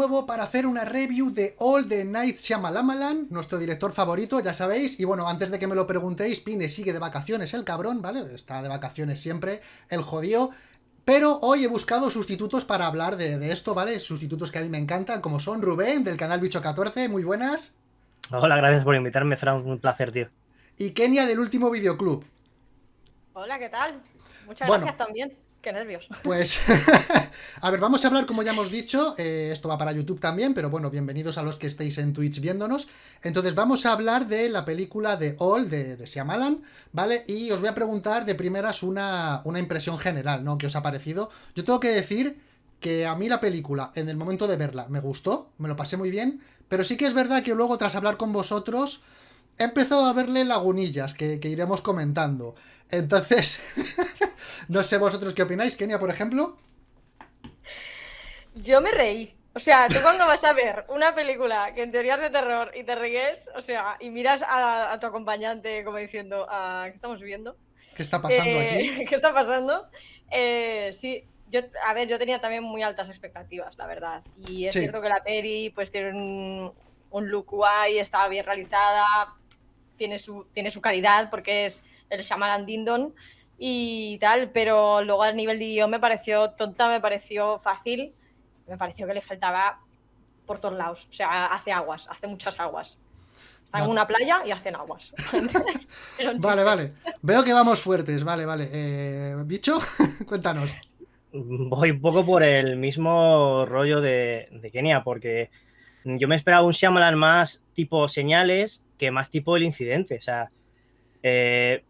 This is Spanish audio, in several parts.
nuevo para hacer una review de All the Night Shyamalan, nuestro director favorito, ya sabéis. Y bueno, antes de que me lo preguntéis, Pine sigue de vacaciones el cabrón, ¿vale? Está de vacaciones siempre, el jodido. Pero hoy he buscado sustitutos para hablar de, esto, ¿vale? Sustitutos que a mí me encantan, como son Rubén, del canal Bicho14, muy buenas. Hola, gracias por invitarme, será un placer, tío. Y Kenia, del último videoclub. Hola, ¿qué tal? Muchas gracias también. Qué nervios. Pues, a ver, vamos a hablar, como ya hemos dicho, eh, esto va para YouTube también, pero bueno, bienvenidos a los que estéis en Twitch viéndonos. Entonces, vamos a hablar de la película de All, de, de Shyamalan, ¿vale? Y os voy a preguntar de primeras una, una impresión general, ¿no? ¿Qué os ha parecido? Yo tengo que decir que a mí la película, en el momento de verla, me gustó, me lo pasé muy bien, pero sí que es verdad que luego, tras hablar con vosotros, he empezado a verle lagunillas que, que iremos comentando. Entonces, no sé vosotros qué opináis, Kenia, por ejemplo. Yo me reí. O sea, tú cuando vas a ver una película que en teoría es de terror y te ríes, o sea, y miras a, tu acompañante como diciendo, ah, ¿qué estamos viendo? ¿Qué está pasando eh, aquí? ¿Qué está pasando? Eh, sí, yo, a ver, yo tenía también muy altas expectativas, la verdad. Y es cierto que la peli pues tiene un, un look guay, estaba bien realizada, tiene su, tiene su calidad porque es el Shyamalan Dindon y tal, pero luego a nivel de guion me pareció tonta, me pareció fácil, me pareció que le faltaba por todos lados, o sea, hace aguas, hace muchas aguas. Está en una playa y hacen aguas. vale, vale. Veo que vamos fuertes, vale, vale. Eh, Bicho, cuéntanos. Voy un poco por el mismo rollo de, de Kenia, porque yo me esperaba un Shyamalan más tipo señales que más tipo el incidente. O sea, eh,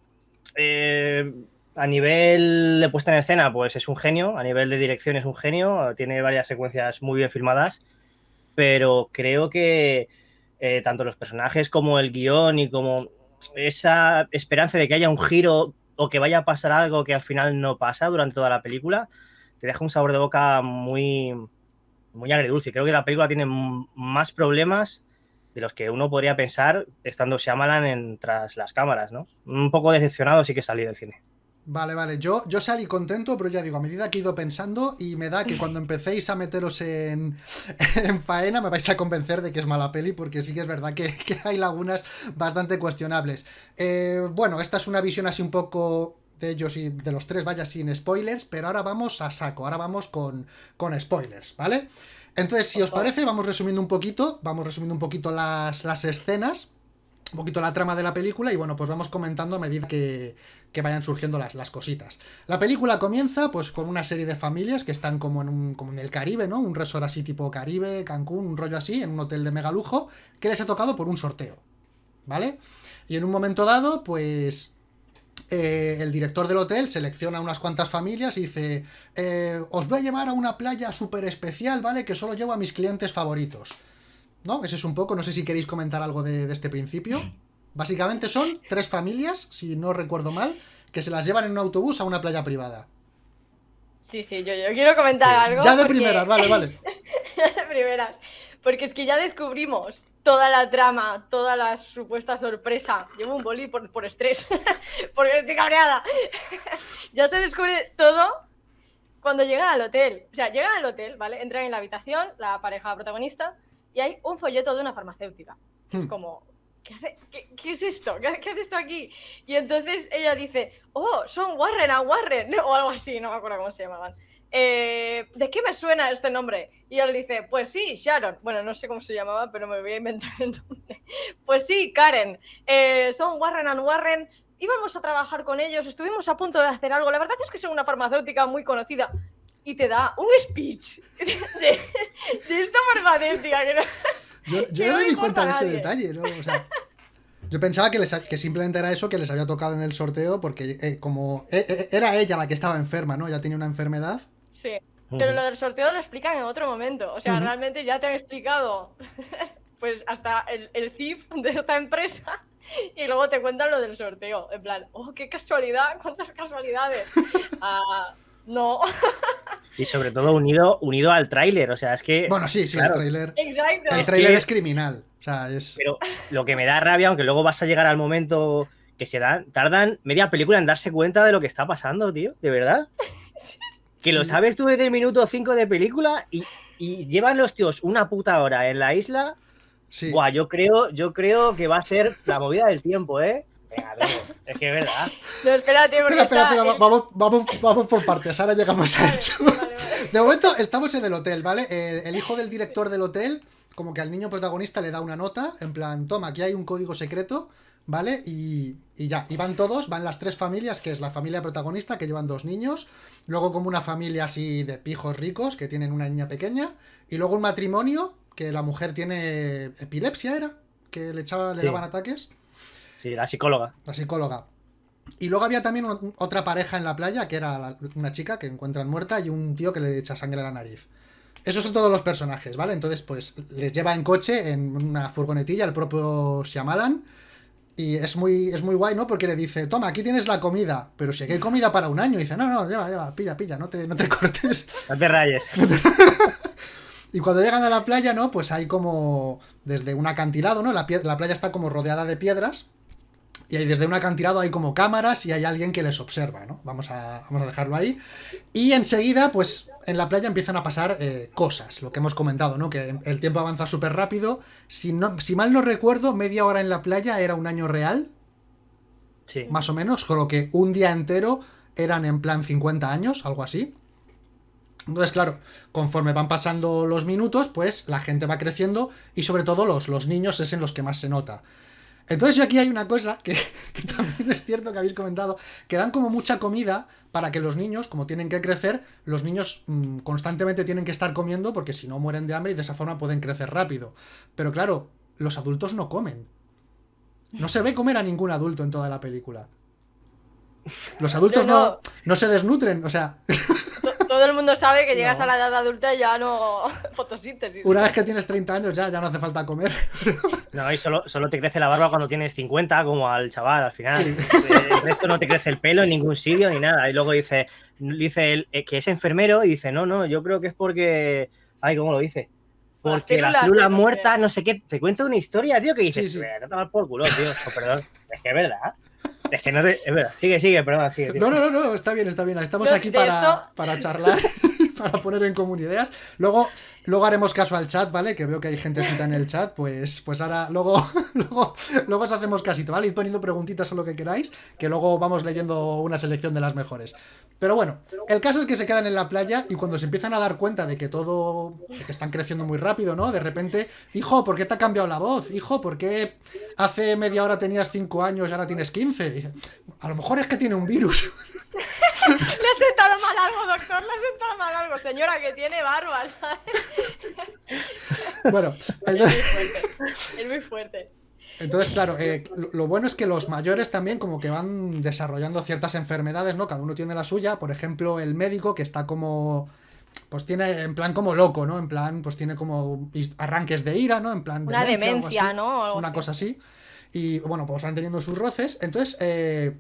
eh, a nivel de puesta en escena, pues es un genio. A nivel de dirección es un genio. Tiene varias secuencias muy bien filmadas. Pero creo que eh, tanto los personajes como el guion y como esa esperanza de que haya un giro o que vaya a pasar algo que al final no pasa durante toda la película, te deja un sabor de boca muy, muy agridulce. Creo que la película tiene más problemas de los que uno podría pensar estando Shyamalan tras las cámaras, ¿no? Un poco decepcionado sí que salí del cine. Vale, vale, yo, yo salí contento, pero ya digo, a medida que he ido pensando y me da que cuando empecéis a meteros en, en faena me vais a convencer de que es mala peli, porque sí que es verdad que, hay lagunas bastante cuestionables. Eh, bueno, esta es una visión así un poco de ellos y de los tres, vaya, sin spoilers, pero ahora vamos a saco, ahora vamos con, con spoilers, ¿vale? Entonces, si os parece, vamos resumiendo un poquito, vamos resumiendo un poquito las, las escenas, un poquito la trama de la película y bueno, pues vamos comentando a medida que, que vayan surgiendo las, las, cositas. La película comienza pues con una serie de familias que están como en, un, como en el Caribe, ¿no? Un resort así tipo Caribe, Cancún, un rollo así, en un hotel de mega lujo, que les ha tocado por un sorteo, ¿vale? Y en un momento dado, pues eh, el director del hotel selecciona unas cuantas familias y dice, eh, os voy a llevar a una playa súper especial, ¿vale? Que solo llevo a mis clientes favoritos. ¿No? Ese es un poco, no sé si queréis comentar algo de, este principio. Básicamente son tres familias, si no recuerdo mal, que se las llevan en un autobús a una playa privada. Sí, sí, yo, yo quiero comentar algo. Ya de primeras, vale, vale. de primeras. Porque es que ya descubrimos toda la trama, toda la supuesta sorpresa. Llevo un boli por, estrés, porque estoy cabreada. ya se descubre todo cuando llegan al hotel. O sea, llegan al hotel, ¿vale? Entran en la habitación, la pareja protagonista, y hay un folleto de una farmacéutica. es hmm. como, ¿Qué, ¿Qué, es esto? ¿Qué, hace esto aquí? Y entonces ella dice, oh, son Warren a Warren, o algo así, no me acuerdo cómo se llamaban. Eh, ¿de qué me suena este nombre? Y él dice, pues sí, Sharon. Bueno, no sé cómo se llamaba, pero me voy a inventar el nombre. Pues sí, Karen. Eh, son Warren and Warren. Íbamos a trabajar con ellos, estuvimos a punto de hacer algo. La verdad es que son una farmacéutica muy conocida. Y te da un speech de, esta farmacéutica. yo, no me di cuenta de ese detalle, ¿no? yo pensaba que, les, que simplemente era eso que les había tocado en el sorteo, porque eh, como era ella la que estaba enferma, ¿no? Ya tenía una enfermedad. Sí, pero lo del sorteo lo explican en otro momento. O sea, realmente ya te han explicado pues hasta el, el CIF de esta empresa y luego te cuentan lo del sorteo. En plan, oh, qué casualidad, cuántas casualidades. Ah, no. Y sobre todo unido, unido al tráiler, o sea, es que... Bueno, sí, sí, el tráiler. Exacto. El tráiler es, criminal. O sea, es... Pero lo que me da rabia, aunque luego vas a llegar al momento que se dan, tardan media película en darse cuenta de lo que está pasando, tío, de verdad. Que lo sabes tú desde el minuto 5 de película y y llevan los tíos una puta hora en la isla. Sí. Buah, yo creo, yo creo que va a ser la movida del tiempo, ¿eh? Venga, amigo, es que es verdad. No, espérate, porque Espera, espera, está- espera, vamos, vamos, vamos por partes, ahora llegamos a Vale, eso. vale, vale. De momento estamos en el hotel, ¿vale? El, el hijo del director del hotel, como que al niño protagonista le da una nota, en plan, toma, aquí hay un código secreto, ¿vale? Y, y ya, y van todos, van las tres familias, que es la familia protagonista, que llevan dos niños, luego como una familia así de pijos ricos, que tienen una niña pequeña, y luego un matrimonio, que la mujer tiene epilepsia, ¿era? Que le, echaba, le Sí. daban ataques. Sí, la psicóloga. La psicóloga. Y luego había también otra pareja en la playa, que era la- una chica que encuentran muerta y un tío que le echa sangre a la nariz. Esos son todos los personajes, ¿vale? Entonces, pues les lleva en coche, en una furgonetilla, el propio Shyamalan. Y es muy, es muy guay, ¿no? Porque le dice, toma, aquí tienes la comida. Pero si aquí hay comida para un año. Y dice, no, no, lleva, lleva, pilla, pilla, no te, no te cortes. No te rayes. Y cuando llegan a la playa, ¿no? Pues hay como desde un acantilado, ¿no? La, la playa está como rodeada de piedras. Y ahí desde un acantilado hay como cámaras y hay alguien que les observa, ¿no? Vamos a, vamos a dejarlo ahí. Y enseguida, pues en la playa empiezan a pasar eh, cosas, lo que hemos comentado, ¿no? Que el tiempo avanza súper rápido. Si, no, si mal no recuerdo, media hora en la playa era un año real, Sí. más o menos, con lo que un día entero eran en plan 50 años, algo así. Entonces, claro, conforme van pasando los minutos, pues la gente va creciendo y sobre todo los, los niños es en los que más se nota. Entonces yo aquí hay una cosa que, que también es cierto que habéis comentado, que dan como mucha comida para que los niños, como tienen que crecer, los niños mm, constantemente tienen que estar comiendo porque si no mueren de hambre y de esa forma pueden crecer rápido. Pero claro, los adultos no comen. No se ve comer a ningún adulto en toda la película. Los adultos No, no. se desnutren, o sea, Todo el mundo sabe que llegas No. a la edad adulta y ya no. Fotosíntesis. una vez que tienes 30 años ya, ya no hace falta comer. No, y solo, solo te crece la barba cuando tienes 50, como al chaval al final. Sí. El resto no te crece el pelo en ningún sitio ni nada. Y luego dice, dice él eh, que es enfermero y dice, no, no, yo creo que es porque. Ay, ¿cómo lo dice? Porque las células células de no sé muertas, qué. no sé qué, te cuenta una historia, tío, que dices, Sí, sí. "Ve, no te vas por culo, tío. Oh, perdón, es que es verdad. Es que no te. Es verdad. Sigue, sigue, perdón, sigue. No, no, no, no, está bien, está bien. Estamos No, aquí para, esto- para charlar, para poner en común ideas. Luego, luego haremos caso al chat, ¿vale? Que veo que hay gentecita en el chat. Pues, pues ahora, luego, luego, luego os hacemos casito, ¿vale? Ir poniendo preguntitas o lo que queráis, que luego vamos leyendo una selección de las mejores. Pero bueno, el caso es que se quedan en la playa y cuando se empiezan a dar cuenta de que todo, de que están creciendo muy rápido, ¿no? De repente, hijo, ¿por qué te ha cambiado la voz? Hijo, ¿por qué hace media hora tenías 5 años y ahora tienes 15? Y dice, a lo mejor es que tiene un virus. Le he sentado mal algo, doctor. Le he sentado mal algo. Señora, que tiene barba, ¿sabes? Bueno, Es muy fuerte. Es muy fuerte. entonces, claro, eh, lo- bueno es que los mayores también como que van desarrollando ciertas enfermedades, ¿no? Cada uno tiene la suya. Por ejemplo, el médico que está como... Pues tiene en plan como loco, ¿no? En plan, pues tiene como arranques de ira, ¿no? En plan... Una demencia, algo demencia, así. ¿no? Algo Una así. cosa así. Y bueno, pues van teniendo sus roces. Entonces, eh,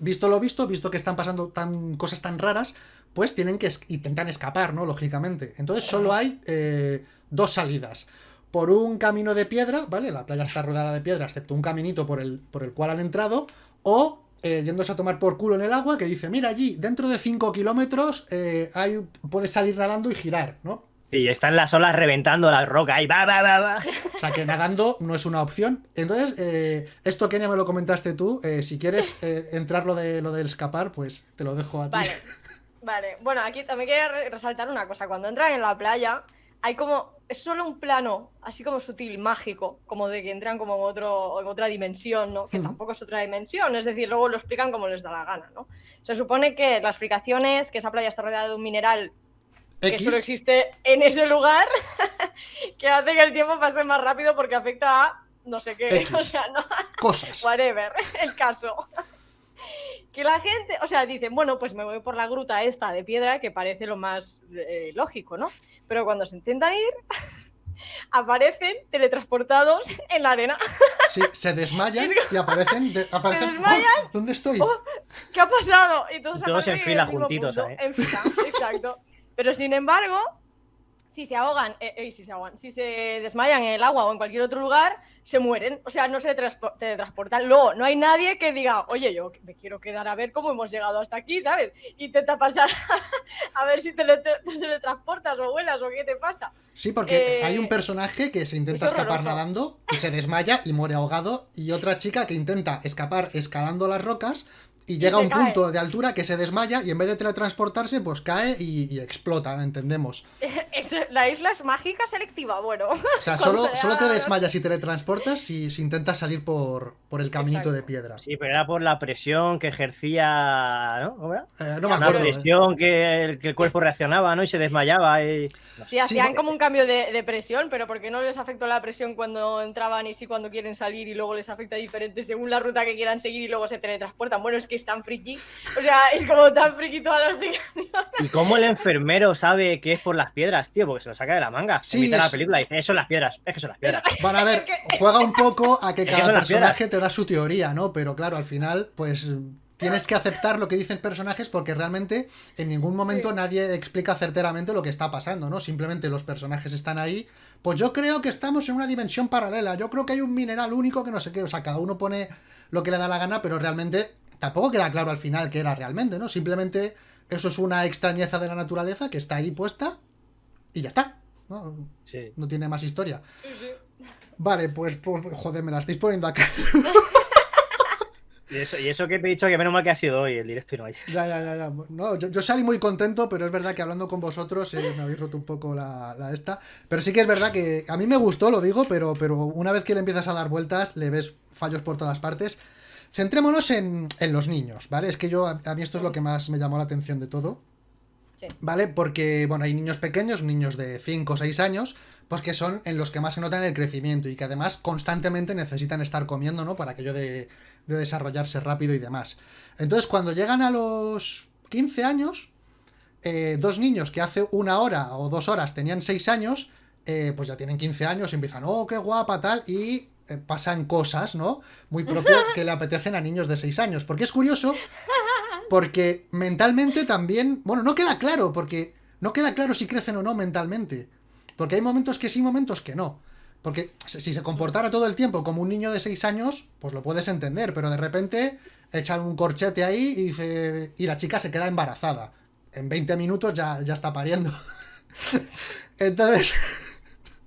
visto lo visto, visto que están pasando tan, cosas tan raras, pues tienen que es- intentar escapar, ¿no? Lógicamente. Entonces solo hay eh, dos salidas. Por un camino de piedra, ¿vale? La playa está rodeada de piedra, excepto un caminito por el, por el cual han entrado. O eh, yéndose a tomar por culo en el agua, que dice, mira allí, dentro de 5 kilómetros eh, hay, puedes salir nadando y girar, ¿no? Y están las olas reventando la roca ahí, va, va, va, va. O sea que nadando no es una opción. Entonces, eh, esto Kenia me lo comentaste tú. eh, si quieres eh, entrar lo de lo del escapar, pues te lo dejo a ti. Vale. Vale. Bueno, aquí también quería re- resaltar una cosa. Cuando entran en la playa, hay como. Es solo un plano, así como sutil, mágico, como de que entran como en, otro, en otra dimensión, ¿no? Que Ujú. tampoco es otra dimensión, es decir, luego lo explican como les da la gana, ¿no? Se supone que la explicación es que esa playa está rodeada de un mineral que X, solo existe en ese lugar, que hace que el tiempo pase más rápido porque afecta a no sé qué, X. o sea, no, cosas. whatever, el caso. Que la gente, o sea, dicen, bueno, pues me voy por la gruta esta de piedra, que parece lo más eh, lógico, ¿no? Pero cuando se intentan ir, aparecen teletransportados en la arena. Sí, se desmayan y aparecen. de- aparecen desmayan. ¡Oh! ¿Dónde estoy? ¡Oh! ¿Qué ha pasado? Y todos, Todos aparecen en fila juntitos, punto, ¿eh? En fila, exacto. Pero sin embargo, si se ahogan, eh, eh, si se ahogan, si se desmayan en el agua o en cualquier otro lugar, se mueren. O sea, no se transpo- teletransportan. Luego, no hay nadie que diga, oye, yo me quiero quedar a ver cómo hemos llegado hasta aquí, ¿sabes? Intenta pasar a ver si te, te teletransportas o vuelas o qué te pasa. Sí, porque Eh, hay un personaje que se intenta es escapar nadando y se desmaya y muere ahogado. Y otra chica que intenta escapar escalando las rocas y llega a un cae. punto de altura que se desmaya y en vez de teletransportarse, pues cae y, y explota, entendemos. Es- la isla es mágica selectiva, bueno. O sea, Cuando solo, solo te desmayas y teletransportas si, si intentas salir por, por el caminito Exacto. de piedra. Sí, pero era por la presión que ejercía, ¿no? ¿Cómo era? Eh, no me Una acuerdo. eh. presión que el, que el cuerpo reaccionaba, ¿no? Y se desmayaba. Y... Sí, hacían como un cambio de, de presión, pero porque no les afectó la presión cuando entraban y sí cuando quieren salir y luego les afecta diferente según la ruta que quieran seguir y luego se teletransportan. Bueno, es que es tan friki. O sea, es como tan friki toda la explicación. ¿Y cómo el enfermero sabe que es por las piedras, tío? Porque se lo saca de la manga. Sí, Sí, de la es- película y dice, "Eh, son las piedras, es que son las piedras. Van a ver, Es que- juega un poco a que cada personaje te da su teoría, ¿no? Pero claro, al final, pues tienes que aceptar lo que dicen personajes porque realmente en ningún momento Sí. nadie explica certeramente lo que está pasando, ¿no? Simplemente los personajes están ahí. Pues yo creo que estamos en una dimensión paralela. Yo creo que hay un mineral único que no sé qué. O sea, cada uno pone lo que le da la gana, pero realmente tampoco queda claro al final qué era realmente, ¿no? Simplemente eso es una extrañeza de la naturaleza que está ahí puesta y ya está. ¿no? Sí. No tiene más historia. Vale, pues, pues, joder, me la estáis poniendo acá. Y eso, y eso que te he dicho que menos mal que ha sido hoy el directo y no ayer. Ya, ya, ya, ya. No, yo, yo salí muy contento, pero es verdad que hablando con vosotros eh, me habéis roto un poco la, la esta. Pero sí que es verdad que a mí me gustó, lo digo, pero, pero una vez que le empiezas a dar vueltas, le ves fallos por todas partes. Centrémonos en, en los niños, ¿vale? Es que yo, a, a mí esto es lo que más me llamó la atención de todo. Sí. ¿Vale? Porque, bueno, hay niños pequeños, niños de 5 o 6 años, pues que son en los que más se notan el crecimiento y que además constantemente necesitan estar comiendo, ¿no? Para aquello de, de desarrollarse rápido y demás. Entonces, cuando llegan a los 15 años, eh, dos niños que hace una hora o dos horas tenían 6 años, eh, pues ya tienen 15 años y empiezan, oh, qué guapa, tal, y pasan cosas, ¿no? Muy propio que le apetecen a niños de 6 años. Porque es curioso, porque mentalmente también, bueno, no queda claro, porque no queda claro si crecen o no mentalmente. Porque hay momentos que sí, momentos que no. Porque si si se comportara todo el tiempo como un niño de 6 años, pues lo puedes entender, pero de repente echan un corchete ahí y dice. Y la chica se queda embarazada. En 20 minutos ya, ya está pariendo. Entonces.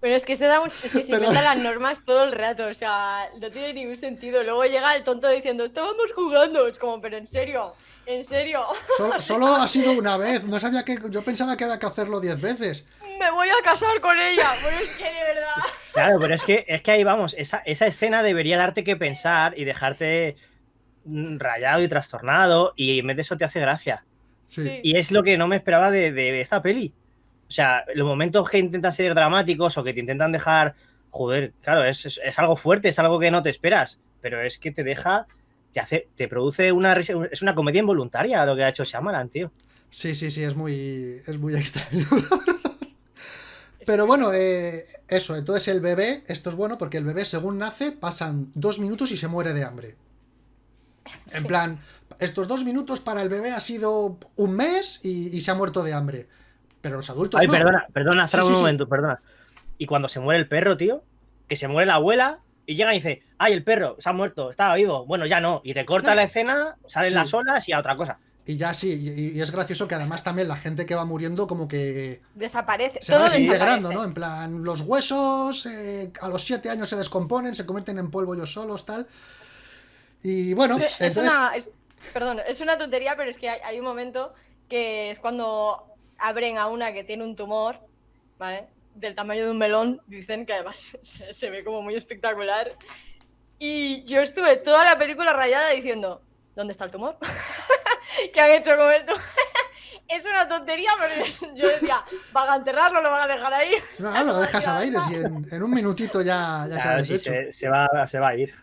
Pero es que se da un- es que se inventan las normas todo el rato, o sea, no tiene ningún sentido. Luego llega el tonto diciendo, estábamos jugando. Es como, pero en serio, en serio, Solo, solo ha sido una vez. No sabía que. Yo pensaba que había que hacerlo 10 veces. me voy a casar con ella. Bueno, es que de verdad. Claro, pero es que, es que ahí vamos, esa, esa escena debería darte que pensar y dejarte rayado y trastornado y en vez de eso te hace gracia. Sí. Y es lo que no me esperaba de, de esta peli. O sea, los momentos que intentan ser dramáticos o que te intentan dejar, joder, claro, es, es- es algo fuerte, es algo que no te esperas, pero es que te deja, te hace, te produce una risa, es una comedia involuntaria lo que ha hecho Shyamalan, tío. Sí, sí, sí, es muy, es muy extraño, la verdad. Pero bueno, eh, eso, entonces el bebé, esto es bueno porque el bebé según nace pasan dos minutos y se muere de hambre. En Sí. plan, estos dos minutos para el bebé ha sido un mes y, y se ha muerto de hambre. Pero los adultos Ay, no. perdona, perdona, Sí, un sí, sí. momento, perdona. Y cuando se muere el perro, tío, que se muere la abuela y llega y dice, ay, el perro se ha muerto, estaba vivo. Bueno, ya no. Y te corta la escena, salen Sí. las olas y a otra cosa. Y ya sí, y, y es gracioso que además también la gente que va muriendo como que Desaparece. se va desintegrando, desaparece. ¿no? En plan, los huesos eh, a los siete años se descomponen, se convierten en polvo ellos solos, tal. Y bueno, Es, es una. es- perdón, es una tontería, pero es que hay, hay un momento que es cuando abren a una que tiene un tumor, ¿vale? Del tamaño de un melón, dicen que además se, se ve como muy espectacular. Y yo estuve toda la película rayada diciendo: ¿Dónde está el tumor? ¿Qué han hecho con el tumor? es una tontería, pero yo decía: ¿van a enterrarlo? ¿Lo van a dejar ahí? No, no, lo dejas al Ya aire, si en, en un minutito ya, ya se ha Claro, sí, deshecho. se, se va, se va a ir.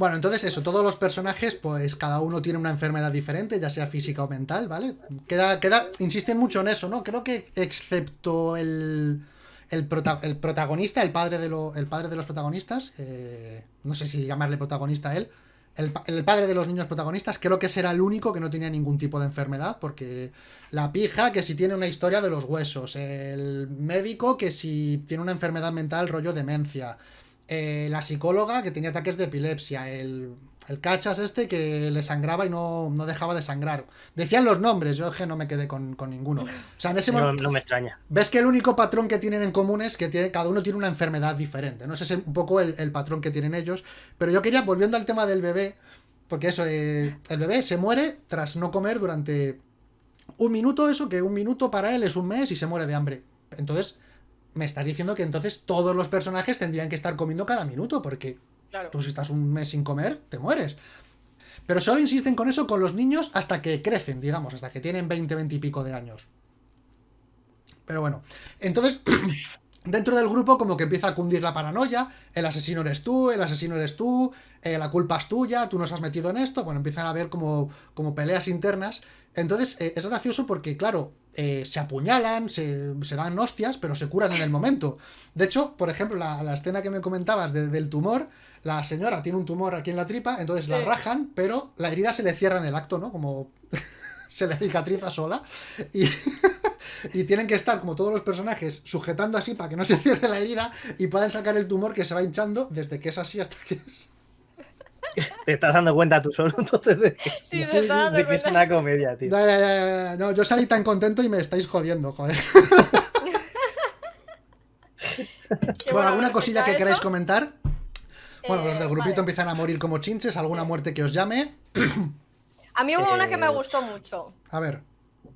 Bueno, entonces eso, todos los personajes, pues cada uno tiene una enfermedad diferente, ya sea física o mental, ¿vale? Queda, queda, insisten mucho en eso, ¿no? Creo que excepto el, el, el protagonista, el padre de, lo- el padre de los protagonistas, eh, no sé si llamarle protagonista a él, el, el padre de los niños protagonistas, creo que será el único que no tenía ningún tipo de enfermedad, porque la pija que si tiene una historia de los huesos, el médico que si tiene una enfermedad mental, rollo demencia, eh, la psicóloga que tenía ataques de epilepsia, el, el cachas este que le sangraba y no, no dejaba de sangrar. Decían los nombres, yo no me quedé con, con ninguno. O sea, en ese No, momento... no me extraña. Ves que el único patrón que tienen en común es que tiene- cada uno tiene una enfermedad diferente, ¿no? Ese es un poco el, el patrón que tienen ellos. Pero yo quería, volviendo al tema del bebé, porque eso, eh, el bebé se muere tras no comer durante un minuto, eso que un minuto para él es un mes y se muere de hambre. Entonces, me estás diciendo que entonces todos los personajes tendrían que estar comiendo cada minuto, porque Claro. Tú si estás un mes sin comer, te mueres. Pero solo insisten con eso con los niños hasta que crecen, digamos, hasta que tienen 20, 20 y pico de años. Pero bueno, entonces, dentro del grupo como que empieza a cundir la paranoia, el asesino eres tú, el asesino eres tú, eh, la culpa es tuya, tú nos has metido en esto, bueno, empiezan a haber como, como peleas internas. Entonces, eh, es gracioso porque, claro, eh, se apuñalan, se, se dan hostias, pero se curan en el momento. De hecho, por ejemplo, la, la escena que me comentabas de- del tumor, la señora tiene un tumor aquí en la tripa, entonces la rajan, pero la herida se le cierra en el acto, ¿no? Como se le cicatriza sola. Y, y tienen que estar, como todos los personajes, sujetando así para que no se cierre la herida y puedan sacar el tumor que se va hinchando desde que es así hasta que es. Te estás dando cuenta tú solo entonces de que, Sí, Sí, se está dando de que es una comedia, tío. Ya, ya, ya, ya, No, yo salí tan contento y me estáis jodiendo, joder. Bueno, ¿alguna cosilla que eso, queráis comentar? Bueno, los eh, del grupito vale. empiezan a morir como chinches, alguna muerte que os llame. A mí hubo una que me Eh, gustó mucho. A ver,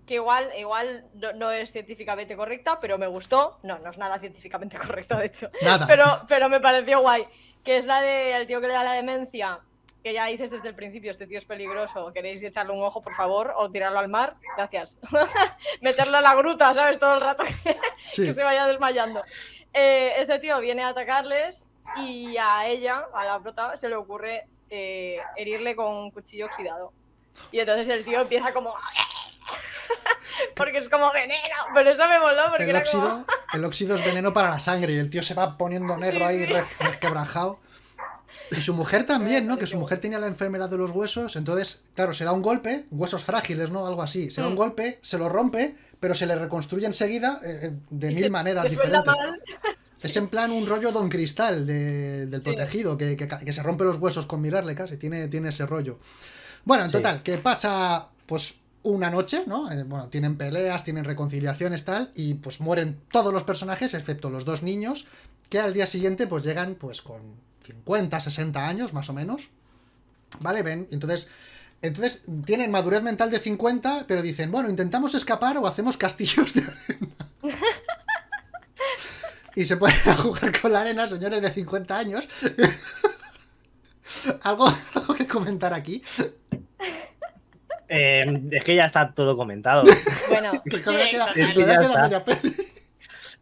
Que igual, igual no, no es científicamente correcta, pero me gustó. No, no es nada científicamente correcta, de hecho. nada. Pero, pero me pareció guay. Que es la del tío que le da la demencia. Que ya dices desde el principio, este tío es peligroso. ¿Queréis echarle un ojo, por favor? O tirarlo al mar. Gracias. Meterlo en la gruta, ¿sabes? Todo el rato que, Sí, que se vaya desmayando. Eh, este tío viene a atacarles y a ella, a la prota, se le ocurre eh, herirle con un cuchillo oxidado. Y entonces el tío empieza como... porque es como veneno. Pero eso me moló porque el era como... óxido, el óxido es veneno para la sangre y el tío se va poniendo negro Sí, ahí, sí. resquebrajado. Y su mujer también, ¿no? Que su mujer tenía la enfermedad de los huesos, entonces, claro, se da un golpe, huesos frágiles, ¿no? Algo así. Se da un Mm. golpe, se lo rompe, pero se le reconstruye enseguida eh, eh, de y mil se- maneras diferentes. mal. Es en plan un rollo Don Cristal de- del Sí. protegido, que, que ca- que se rompe los huesos con mirarle casi, tiene, tiene ese rollo. Bueno, en Sí. total, que pasa pues una noche, ¿no? Eh, bueno, tienen peleas, tienen reconciliaciones, tal, y pues mueren todos los personajes, excepto los dos niños, que al día siguiente pues llegan pues con 50, 60 años más o menos. ¿Vale? Ven, entonces... Entonces tienen madurez mental de 50, pero dicen, bueno, intentamos escapar o hacemos castillos de arena. y se ponen a jugar con la arena, señores de 50 años. ¿Algo, algo que comentar aquí. Eh, es que ya está todo comentado. Bueno, Que. Es que ya queda está. media peli.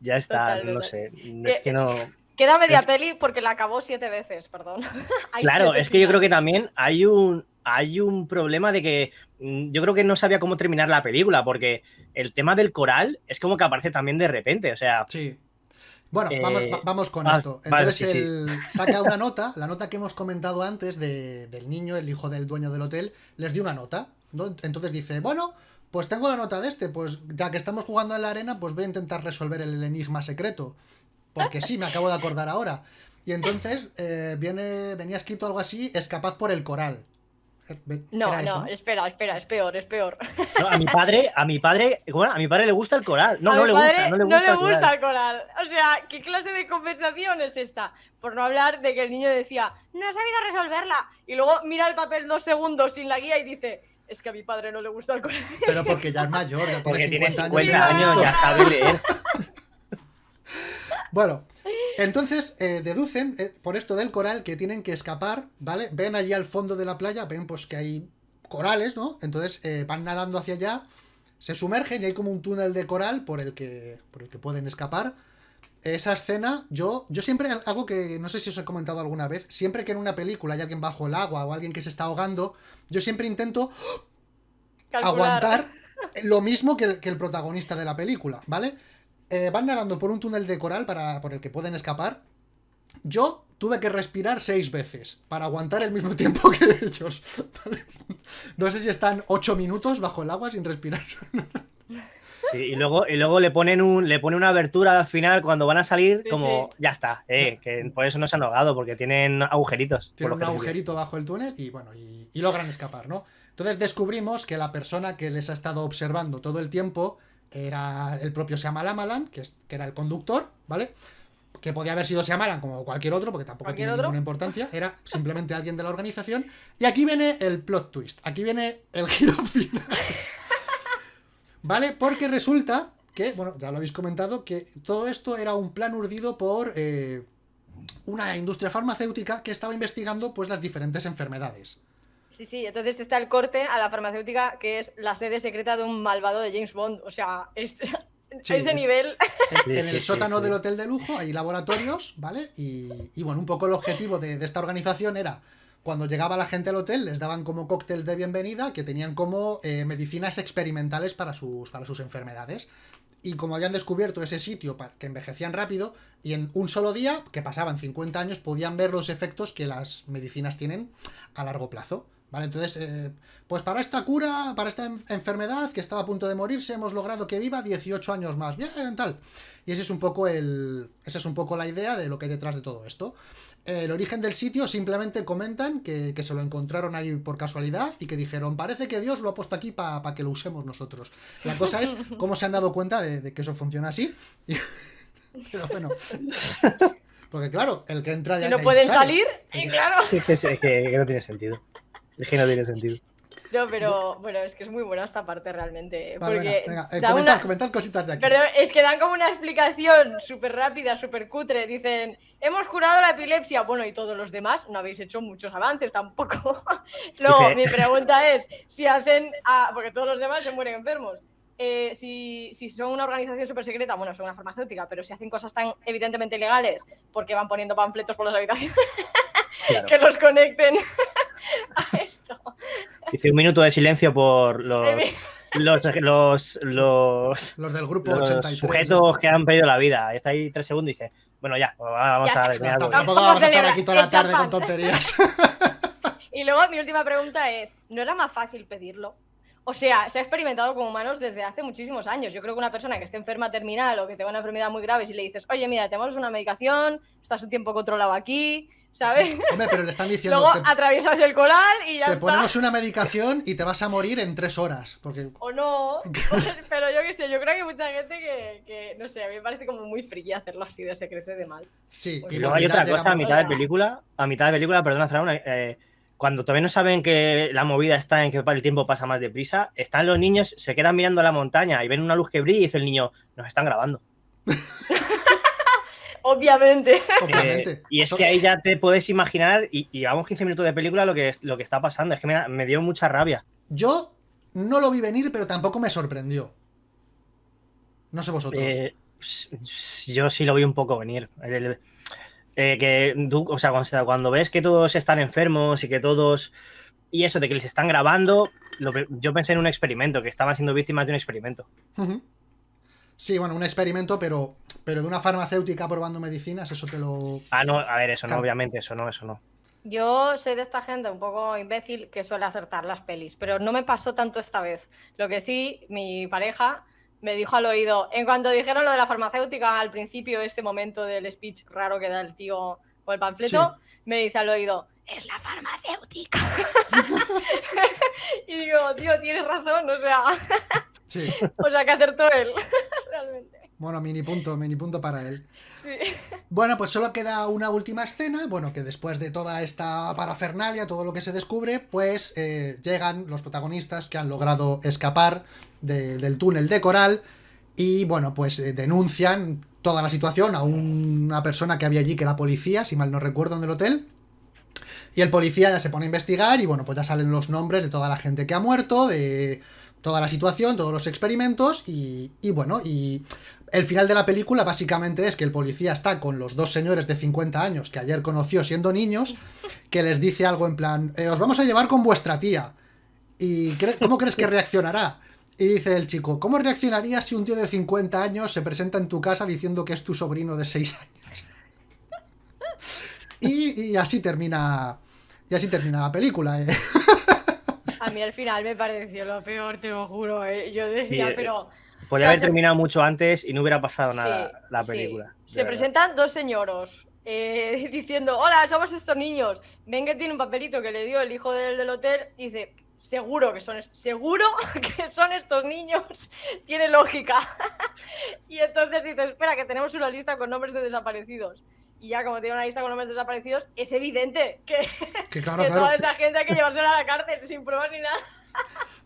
Ya está, Total, no sé. Es que no. Queda media peli porque la acabó siete veces, perdón. Hay Claro, es que yo creo que también hay un, hay un problema de que mm, yo creo que no sabía cómo terminar la película, porque el tema del coral es como que aparece también de repente. O sea, Sí. Bueno, Eh, vamos, va- vamos con ah, esto. vale, Entonces sí. él saca una nota, la nota que hemos comentado antes de- del niño, el hijo del dueño del hotel, les dio una nota. ¿No? Entonces dice, bueno, pues tengo la nota de este, pues ya que estamos jugando en la arena, pues voy a intentar resolver el enigma secreto. Porque sí, me acabo de acordar ahora. Y entonces eh, viene, venía escrito algo así, escapad por el coral. Eh, No, eso, no, espera, espera, es peor, es peor. no, a mi padre, a mi padre, bueno, a mi padre le gusta el coral. No, A no mi le padre gusta, no le gusta. el coral. el coral. O sea, ¿qué clase de conversación es esta? Por no hablar de que el niño decía, no he sabido resolverla. Y luego mira el papel dos segundos sin la guía y dice, es que a mi padre no le gusta el coral. Pero porque ya es mayor, ya Porque tiene tiene 50 50 años. ya sabe leer. Bueno, entonces eh, deducen eh, por esto del coral que tienen que escapar, ¿vale? Ven allí al fondo de la playa, ven pues que hay corales, ¿no? Entonces eh, van nadando hacia allá, se sumergen y hay como un túnel de coral por el que, por el que pueden escapar. Esa escena, yo, yo siempre, algo que no sé si os he comentado alguna vez, siempre que en una película hay alguien bajo el agua o alguien que se está ahogando, yo siempre intento Calcular. aguantar lo mismo que el, que el protagonista de la película, ¿vale? Eh, van nadando por un túnel de coral para, por el que pueden escapar. Yo tuve que respirar seis veces para aguantar el mismo tiempo que ellos. ¿vale? No sé si están ocho minutos bajo el agua sin respirar. Sí, y luego, y luego le ponen un, le pone una abertura al final cuando van a salir, Sí, como ya está, eh, que por eso no se han ahogado, porque tienen agujeritos. por Tiene lo un agujerito bajo el túnel y bueno, y, y logran escapar, ¿no? Entonces descubrimos que la persona que les ha estado observando todo el tiempo era el propio Shyamalan, que, es- que era el conductor, ¿vale? Que podía haber sido Shyamalan como cualquier otro, porque tampoco ¿Cualquier tiene otro? ninguna importancia, era simplemente alguien de la organización. Y aquí viene el plot twist, aquí viene el giro final. ¿Vale? Porque resulta que, bueno, ya lo habéis comentado, que todo esto era un plan urdido por eh, una industria farmacéutica que estaba investigando pues las diferentes enfermedades. Sí, sí, entonces está el corte a la farmacéutica que es la sede secreta de un malvado de James Bond. O sea, es, Sí, a ese es- nivel. En, el sótano del hotel de lujo hay laboratorios, ¿vale? Y, y, bueno, un poco el objetivo de, de esta organización era, cuando llegaba la gente al hotel, les daban como cóctel de bienvenida que tenían como eh, medicinas experimentales para sus, para sus enfermedades. Y como habían descubierto ese sitio que envejecían rápido, y en un solo día, que pasaban 50 años, podían ver los efectos que las medicinas tienen a largo plazo. ¿Vale? Entonces, eh, pues para esta cura, para esta en- enfermedad que estaba a punto de morirse, hemos logrado que viva 18 años más. Bien, tal. Y ese es un poco el. Esa es un poco la idea de lo que hay detrás de todo esto. El origen del sitio simplemente comentan que, que se lo encontraron ahí por casualidad y que dijeron, parece que Dios lo ha puesto aquí para que lo usemos nosotros. La cosa es cómo se han dado cuenta de, de que eso funciona así. Y- Pero bueno. Porque claro, el que entra ya no pueden sale. salir, y claro. Es que, es que- que no tiene sentido. Es que no tiene sentido. No, pero bueno, es que es muy buena esta parte realmente. Vale, porque venga, venga, eh, comentad, una- comentad cositas de aquí. Pero es que dan como una explicación súper rápida, súper cutre. Dicen, hemos curado la epilepsia. Bueno, y todos los demás no habéis hecho muchos avances tampoco. Luego, mi pregunta es, si hacen, a- porque todos los demás se mueren enfermos. Eh, si, si son una organización súper secreta, bueno, son una farmacéutica, pero si hacen cosas tan evidentemente ilegales, porque van poniendo panfletos por las habitaciones Claro. que los conecten a esto? Dice un minuto de silencio por los, los, los, los, Los del grupo los 83. sujetos que han perdido la vida. Está ahí tres segundos y dice, bueno, ya, vamos Ya a. Ya tampoco Vamos a estar aquí toda la tarde con tonterías. Y luego mi última pregunta es, ¿no era más fácil pedirlo? O sea, se ha experimentado con humanos desde hace muchísimos años. Yo creo que una persona que esté enferma terminal o que tenga una enfermedad muy grave, si le dices, oye, mira, tenemos una medicación, estás un tiempo controlado aquí, ¿sabes? Hombre, pero le están diciendo, Luego te, atraviesas el coral y ya te está. ponemos una medicación y te vas a morir en tres horas. Porque O no, pero yo qué sé, yo creo que hay mucha gente que, que, no sé, a mí me parece como muy friki hacerlo así de secreto y de mal. sí. Pues Y luego hay otra cosa a mitad de película, a mitad de película, perdona, Fran, eh, cuando todavía no saben que la movida está en que el tiempo pasa más deprisa, están los niños, se quedan mirando la montaña y ven una luz que brilla y dice el niño, nos están grabando. Obviamente. Obviamente. Eh, y es que ahí ya te puedes imaginar, y, y llevamos 15 minutos de película, lo que, es, lo que está pasando. Es que me, me dio mucha rabia. Yo no lo vi venir, pero tampoco me sorprendió. No sé vosotros. Eh, yo sí lo vi un poco venir. El- el- eh, que tú, o sea, cuando, cuando ves que todos están enfermos y que todos. Y eso de que les están grabando, lo yo pensé en un experimento, que estaban siendo víctimas de un experimento. Sí, bueno, un experimento, pero, pero de una farmacéutica probando medicinas, eso te lo. Ah, no, a ver, eso no, obviamente, eso no, eso no. Yo soy de esta gente un poco imbécil que suele acertar las pelis, pero no me pasó tanto esta vez. Lo que sí, mi pareja me dijo al oído, en cuanto dijeron lo de la farmacéutica al principio, este momento del speech raro que da el tío con el panfleto, me dice al oído, es la farmacéutica. y digo, tío, tienes razón, o sea, Sí. o sea que acertó él, realmente. Bueno, mini punto, mini punto para él. Sí. Bueno, pues solo queda una última escena. Bueno, que después de toda esta parafernalia, todo lo que se descubre, pues eh, llegan los protagonistas que han logrado escapar de- del túnel de coral. Y bueno, pues eh, denuncian toda la situación a una persona que había allí, que era policía, si mal no recuerdo, en el hotel. Y el policía ya se pone a investigar y bueno, pues ya salen los nombres de toda la gente que ha muerto, de toda la situación, todos los experimentos y, y bueno, y el final de la película básicamente es que el policía está con los dos señores de 50 años que ayer conoció siendo niños, que les dice algo en plan, "Eh, os vamos a llevar con vuestra tía. ¿Y cómo crees que reaccionará? Y dice el chico, ¿cómo reaccionarías si un tío de 50 años se presenta en tu casa diciendo que es tu sobrino de 6 años? Y, y así termina. Y así termina la película. ¿eh? A mí al final me pareció lo peor, te lo juro. ¿eh? Yo decía, Sí, eh, pero. Podría O sea, haber se- terminado mucho antes y no hubiera pasado nada Sí, la sí. película. de Se verdad. presentan dos señoros eh, diciendo, hola, somos estos niños. Ven que tiene un papelito que le dio el hijo del, del hotel y dice, seguro que son seguro que son estos niños. Tiene lógica. y entonces dice, espera, que tenemos una lista con nombres de desaparecidos. Y ya como tiene una lista con nombres de desaparecidos, es evidente que, Que claro, que claro. toda esa gente hay que llevársela a la cárcel sin pruebas ni nada.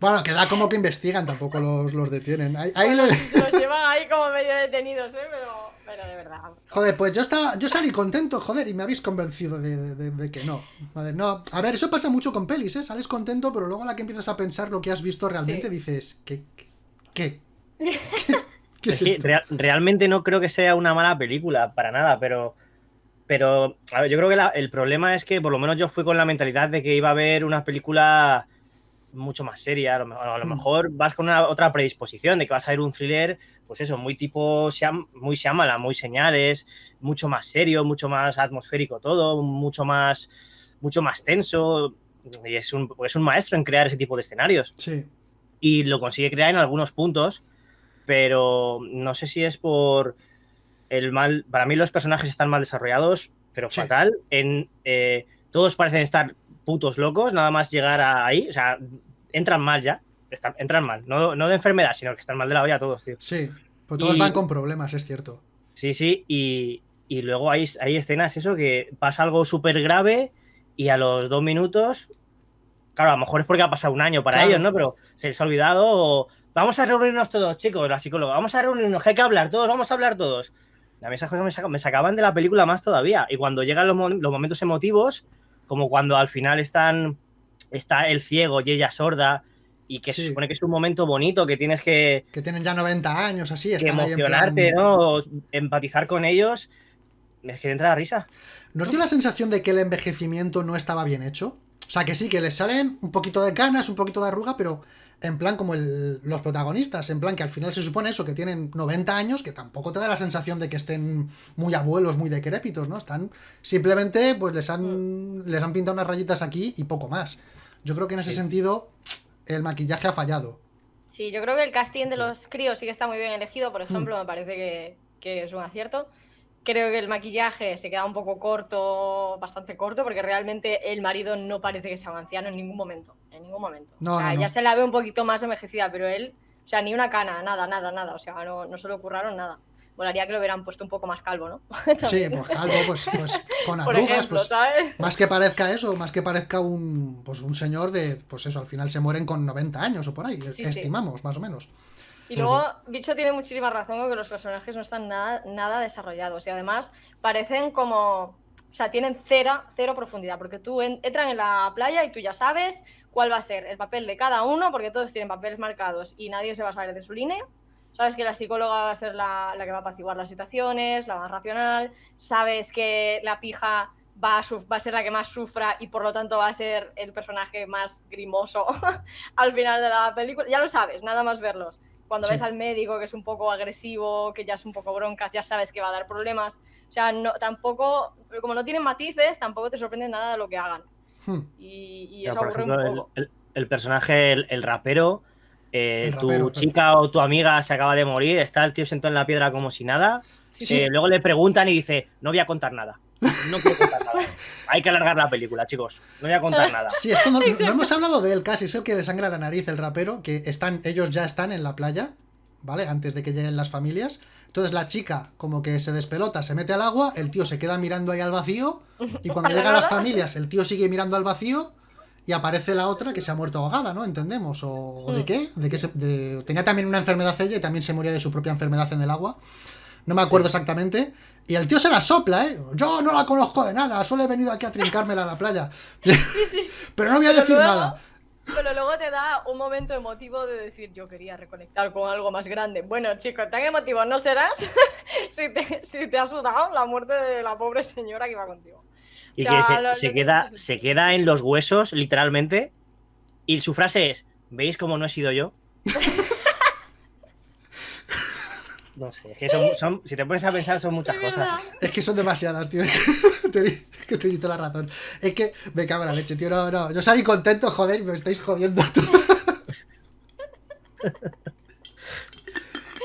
Bueno, que da como que investigan, tampoco los, los detienen. Ahí, ahí Bueno, le- sí, se los llevan ahí como medio detenidos, ¿eh? Pero, pero de verdad. Joder, pues yo estaba, yo salí contento, joder, y me habéis convencido de, de- de que no. Joder, no. A ver, eso pasa mucho con pelis, ¿eh? Sales contento, pero luego a la que empiezas a pensar lo que has visto realmente Sí. dices, ¿qué? ¿Qué? ¿Qué, ¿Qué es Es que esto? rea- realmente no creo que sea una mala película, para nada, pero. Pero a ver, yo creo que la- el problema es que por lo menos yo fui con la mentalidad de que iba a ver una película mucho más seria. A lo, mejor- a lo Hmm. mejor vas con una, otra predisposición de que vas a ver un thriller, pues eso, muy tipo muy Shyamalan, muy señales, mucho más serio, mucho más atmosférico todo, mucho más, mucho más tenso. Y es un, es un maestro en crear ese tipo de escenarios Sí. y lo consigue crear en algunos puntos, pero no sé si es por el mal. Para mí los personajes están mal desarrollados, pero Sí. fatal. En, eh, todos parecen estar putos locos, nada más llegar a ahí, o sea, entran mal ya, están, entran mal, no, no de enfermedad, sino que están mal de la olla todos, tío. Sí. Pues todos Y- van con problemas, es cierto. Sí, sí, y, y luego hay, hay escenas, eso, que pasa algo súper grave y a los dos minutos, claro, a lo mejor es porque ha pasado un año para Claro. ellos, ¿no? Pero se les ha olvidado o vamos a reunirnos todos, chicos, la psicóloga, vamos a reunirnos, que hay que hablar todos, vamos a hablar todos. A mí esas cosas me, me sacaban de la película más todavía. Y cuando llegan los, mo- los momentos emotivos, como cuando al final están, está el ciego y ella sorda, y que Sí. se supone que es un momento bonito, que tienes que, Que tienen ya 90 años, así, que en emocionarte, plan- ¿no? Empatizar con ellos. Es que te entra la risa. ¿Nos dio la sensación de que el envejecimiento no estaba bien hecho? O sea, que sí, que les salen un poquito de canas, un poquito de arruga, pero en plan como el- los protagonistas, en plan que al final se supone eso, que tienen 90 años, que tampoco te da la sensación de que estén muy abuelos, muy decrépitos, ¿no? Están simplemente, pues les han, les han pintado unas rayitas aquí y poco más. Yo creo que en ese Sí. sentido el maquillaje ha fallado. Sí, yo creo que el casting de los críos sí que está muy bien elegido, por ejemplo, me parece que, que es un acierto. Creo que el maquillaje se queda un poco corto, bastante corto, porque realmente el marido no parece que sea un anciano en ningún momento. En ningún momento. No, o sea, no, no. ya se la ve un poquito más envejecida, pero él, o sea, ni una cana, nada, nada, nada. O sea, no, no se le ocurraron nada. Volaría que lo hubieran puesto un poco más calvo, ¿no? Sí, pues calvo, pues, pues con arrugas, ejemplo, pues ¿sabes? Más que parezca eso, más que parezca un, pues un señor de, pues eso, al final se mueren con 90 años o por ahí, Sí, sí. estimamos, más o menos. Y luego, Bicho tiene muchísima razón con que los personajes no están nada, nada desarrollados y además parecen como. O sea, tienen cero, cero profundidad, porque tú en- entran en la playa y tú ya sabes cuál va a ser el papel de cada uno, porque todos tienen papeles marcados y nadie se va a salir de su línea. Sabes que la psicóloga va a ser la, la que va a apaciguar las situaciones, la más racional. Sabes que la pija va a, va a ser la que más sufra y por lo tanto va a ser el personaje más grimoso al final de la película. Ya lo sabes, nada más verlos. Cuando Sí. ves al médico que es un poco agresivo, que ya es un poco broncas, ya sabes que va a dar problemas. O sea, no, tampoco, como no tienen matices, tampoco te sorprende nada de lo que hagan. Hmm. Y, eso aburre ejemplo, un el, poco. el- el personaje, el, el rapero, eh, El tu rapero, chica o tu amiga se acaba de morir, está el tío sentado en la piedra como si nada. Sí, sí. eh, luego le preguntan y dice, no voy a contar nada. No quiero contar nada. Hay que alargar la película, chicos. No voy a contar nada. Sí, esto no, no hemos hablado de él casi, es el que desangra la nariz, el rapero, que están, ellos ya están en la playa, ¿vale? Antes de que lleguen las familias. Entonces la chica como que se despelota, se mete al agua, el tío se queda mirando ahí al vacío, y cuando ¿Para llegan las familias, el tío sigue mirando al vacío, y aparece la otra que se ha muerto ahogada, ¿no? Entendemos. ¿O, o de Hmm. qué? ¿De qué se- de- tenía también una enfermedad ella y también se moría de su propia enfermedad en el agua. No me acuerdo exactamente. Y el tío se la sopla, ¿eh? Yo no la conozco de nada, solo he venido aquí a trincármela a la playa. Sí, sí. Pero no voy a Pero decir luego- nada. Pero luego te da un momento emotivo de decir, yo quería reconectar con algo más grande. Bueno, chicos, tan emotivo no serás si, te, si te ha sudado la muerte de la pobre señora que iba contigo. Y O sea, que se, lo- se lo- queda, se queda en los huesos, literalmente. Y su frase es: ¿Veis cómo no he sido yo? No sé, es que son, son- si te pones a pensar, son muchas cosas. Es que son demasiadas, tío. Te- que tienes toda la razón. Es que me cago en la leche, tío. No, no. Yo salí contento, joder, me estáis jodiendo.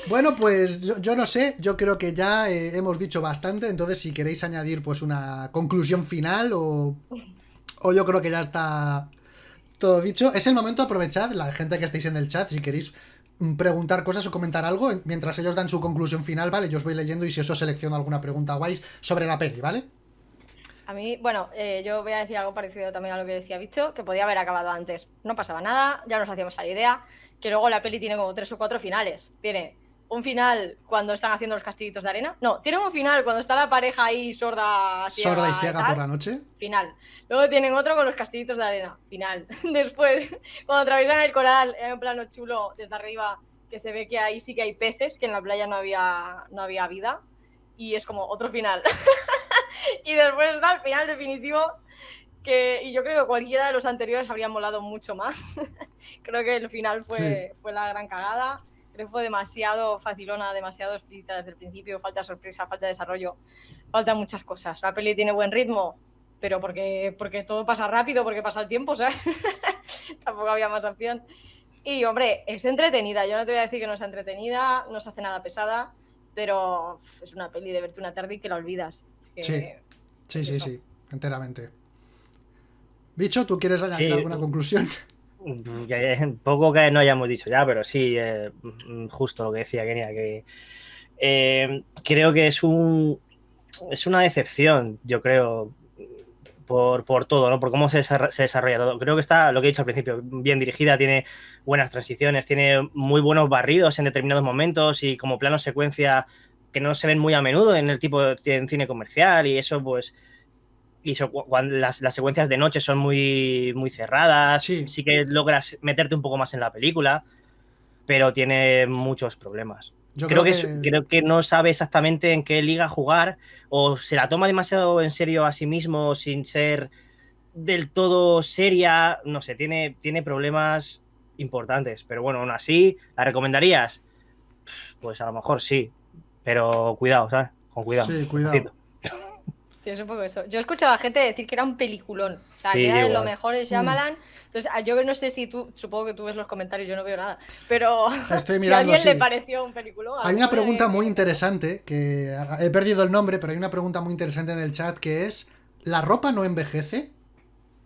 Bueno, pues yo, no sé, yo creo que ya eh, hemos dicho bastante, entonces si queréis añadir pues una conclusión final o, o yo creo que ya está todo dicho, es el momento, aprovechad, la gente que estáis en el chat, si queréis preguntar cosas o comentar algo, mientras ellos dan su conclusión final, ¿vale? Yo os voy leyendo y si eso selecciono alguna pregunta guay sobre la peli, ¿vale? A mí, bueno, eh, yo voy a decir algo parecido también a lo que decía Bicho, que podía haber acabado antes. No pasaba nada, ya nos hacíamos la idea, que luego la peli tiene como tres o cuatro finales. Tiene un final cuando están haciendo los castillitos de arena. No, tienen un final cuando está la pareja ahí sorda, sorda y ciega por la noche. Final. Luego tienen otro con los castillitos de arena. Final. Después, cuando atraviesan el coral, hay un plano chulo desde arriba que se ve que ahí sí que hay peces, que en la playa no había, no había vida. Y es como otro final. y después está el final definitivo que, y yo creo que cualquiera de los anteriores habría molado mucho más. creo que el final fue, fue la gran cagada. Creo que fue demasiado facilona, demasiado explícita desde el principio, falta sorpresa, falta desarrollo, falta muchas cosas. La peli tiene buen ritmo, pero porque, porque todo pasa rápido, porque pasa el tiempo, ¿sabes? Tampoco había más opción. Y hombre, es entretenida, yo no te voy a decir que no es entretenida, no se hace nada pesada, pero es una peli de verte una tarde y que la olvidas. sí, sí, sí, sí, enteramente. Bicho, ¿tú quieres añadir alguna conclusión? poco que no hayamos dicho ya, pero sí, eh, justo lo que decía Kenia, que eh, creo que es un es una decepción, yo creo, por, todo, ¿no? Por cómo se, desarrolla todo. Creo que está, lo que he dicho al principio, bien dirigida, tiene buenas transiciones, tiene muy buenos barridos en determinados momentos y como plano secuencia que no se ven muy a menudo en el tipo de cine comercial y eso pues y cuando las, secuencias de noche son muy, muy cerradas, sí. que logras meterte un poco más en la película, pero tiene muchos problemas. Yo creo, que, creo que no sabe exactamente en qué liga jugar o se la toma demasiado en serio a sí mismo sin ser del todo seria, no sé, tiene, tiene problemas importantes, pero bueno, aún así, ¿la recomendarías? Pues a lo mejor sí, pero cuidado, ¿sabes? Con cuidado. Sí, cuidado. Tienes un poco eso. Yo he escuchado a gente decir que era un peliculón. O sea, que era de lo mejor es Shyamalan. Entonces, yo no sé si tú, supongo que tú ves los comentarios, yo no veo nada. Pero Estoy mirando, si a alguien le pareció un peliculón. Hay una pregunta muy interesante, que he perdido el nombre, pero hay una pregunta muy interesante en el chat que es, ¿la ropa no envejece?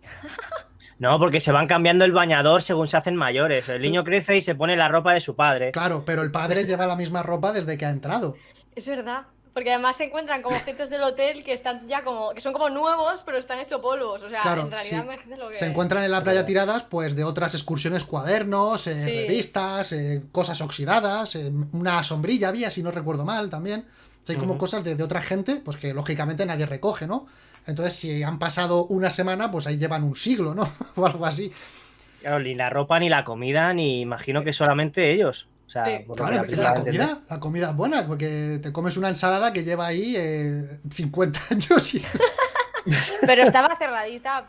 No, porque se van cambiando el bañador según se hacen mayores. El niño crece y se pone la ropa de su padre. Claro, pero el padre lleva la misma ropa desde que ha entrado. Es verdad. Porque además se encuentran como objetos del hotel que están ya como. que son como nuevos, pero están hechos polvos. O sea, en realidad lo que. Se encuentran en la playa tiradas, pues, de otras excursiones, cuadernos, eh, revistas, eh, cosas oxidadas, eh, una sombrilla había, si no recuerdo mal, también. hay como cosas de, otra gente, pues que lógicamente nadie recoge, ¿no? Entonces, si han pasado una semana, pues ahí llevan un siglo, ¿no? o algo así. Claro, ni la ropa, ni la comida, ni imagino que solamente ellos. O sea, claro, la, comida, la comida es buena, porque te comes una ensalada que lleva ahí 50 eh, años. Pero estaba cerradita.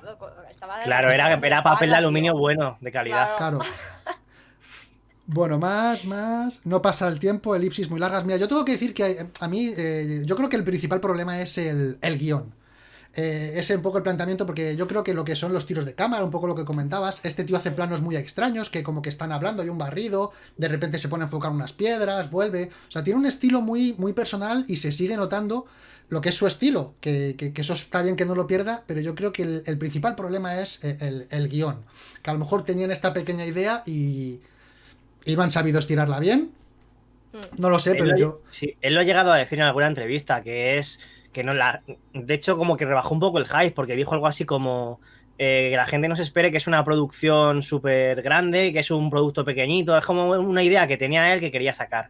claro, era, era papel de aluminio bueno, de calidad. Claro. Bueno, más, más. No pasa el tiempo, elipsis muy largas. Mira, yo tengo que decir que a mí, eh, yo creo que el principal problema es el, el guion. Eh, ese es un poco el planteamiento, porque yo creo que lo que son los tiros de cámara, un poco lo que comentabas, este tío hace planos muy extraños, que como que están hablando, hay un barrido, de repente se pone a enfocar unas piedras, vuelve, o sea, tiene un estilo muy, muy personal y se sigue notando lo que es su estilo, que, eso está bien que no lo pierda, pero yo creo que el, principal problema es el, el, guion, que a lo mejor tenían esta pequeña idea y, iban han sabido estirarla bien, mm. no lo sé, pero yo... Sí, él lo ha llegado a decir en alguna entrevista, que es que no la. De hecho, como que rebajó un poco el hype, porque dijo algo así como. Eh, que la gente no se espere que es una producción súper grande, que es un producto pequeñito. Es como una idea que tenía él que quería sacar.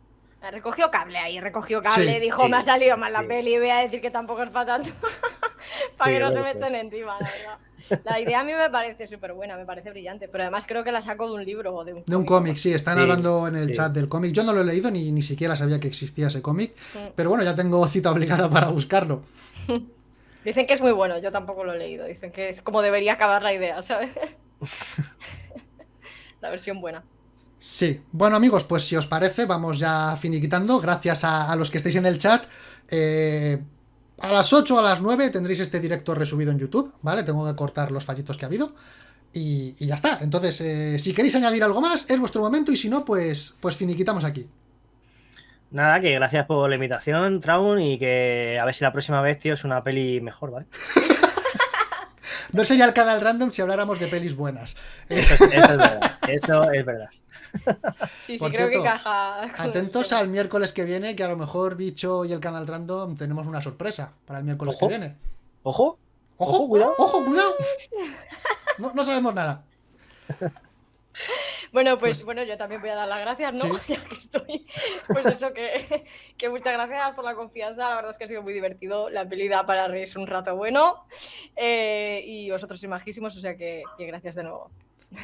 Recogió cable ahí, recogió cable, dijo, me ha salido mal la peli, voy a decir que tampoco es para tanto, para que no se me echen encima, la verdad. La idea a mí me parece súper buena, me parece brillante, pero además creo que la saco de un libro o de un De un cómic, sí, están hablando en el chat del cómic. Yo no lo he leído ni, ni siquiera sabía que existía ese cómic, pero bueno, ya tengo cita obligada para buscarlo. Dicen que es muy bueno, yo tampoco lo he leído, dicen que es como debería acabar la idea, ¿sabes? la versión buena. Sí, bueno amigos, pues si os parece, vamos ya finiquitando. Gracias a, a los que estáis en el chat. Eh, a las 8 o a las 9 tendréis este directo resubido en YouTube, ¿vale? Tengo que cortar los fallitos que ha habido. Y, y ya está. Entonces, eh, si queréis añadir algo más, es vuestro momento. Y si no, pues, pues finiquitamos aquí. Nada, que gracias por la invitación, Traun, y que a ver si la próxima vez, tío, es una peli mejor, ¿vale? No sería el canal random si habláramos de pelis buenas. Eso, es- eso es verdad. Eso es verdad. Sí, sí, Por creo cierto, que el Atentos al miércoles que viene, que a lo mejor Bicho y el canal random tenemos una sorpresa para el miércoles Ojo. que viene. Ojo, Ojo, Ojo, cuidado. Ojo, cuidado. No, no sabemos nada. Bueno, pues, bueno, yo también voy a dar las gracias, ¿no? Sí. Ya que estoy. Pues eso, que, que muchas gracias por la confianza. La verdad es que ha sido muy divertido. La peli da para reírse un rato bueno. Eh, y vosotros sois majísimos, o sea que, que gracias de nuevo.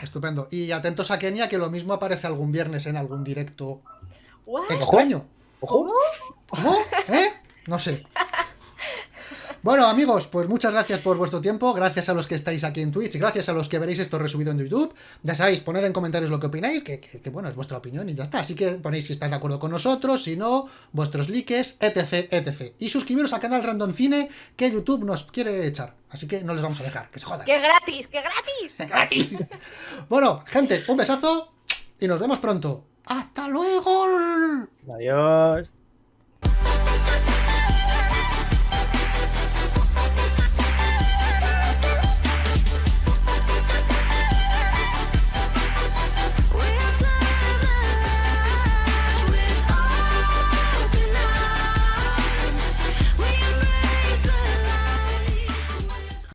Estupendo. Y atentos a Kenia, que lo mismo aparece algún viernes en algún directo extraño. ¿Cómo? ¿Eh? No sé. Bueno, amigos, pues muchas gracias por vuestro tiempo, gracias a los que estáis aquí en Twitch, gracias a los que veréis esto resubido en YouTube. Ya sabéis, poned en comentarios lo que opináis, que, que- que, bueno, es vuestra opinión y ya está. Así que ponéis si estáis de acuerdo con nosotros, si no, vuestros likes, etc, etc. Y suscribiros al canal Random Cine, que YouTube nos quiere echar. Así que no les vamos a dejar, que se jodan. ¡Qué gratis! ¡Qué gratis! ¡Gratis! Bueno, gente, un besazo y nos vemos pronto. ¡Hasta luego! Adiós.